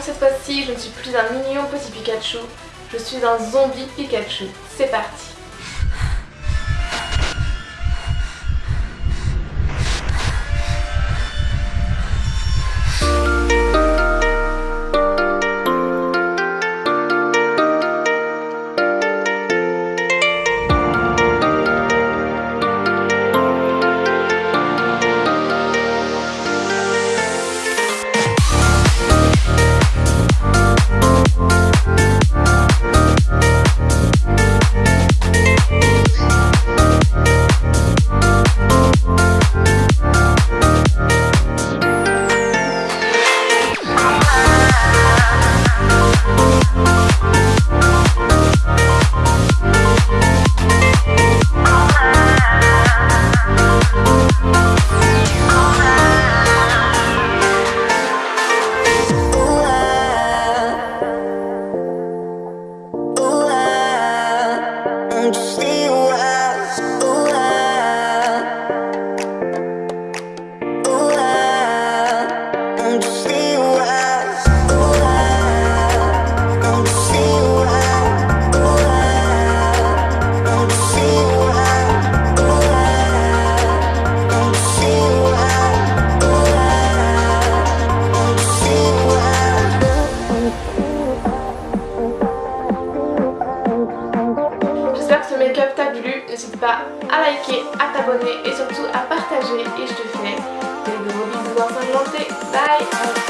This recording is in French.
cette fois-ci je ne suis plus un mignon petit Pikachu, je suis un zombie Pikachu. C'est parti I'm just make-up t'a plu. N'hésite pas à liker, à t'abonner et surtout à partager. Et je te fais des gros bisous ensanglantés. Bye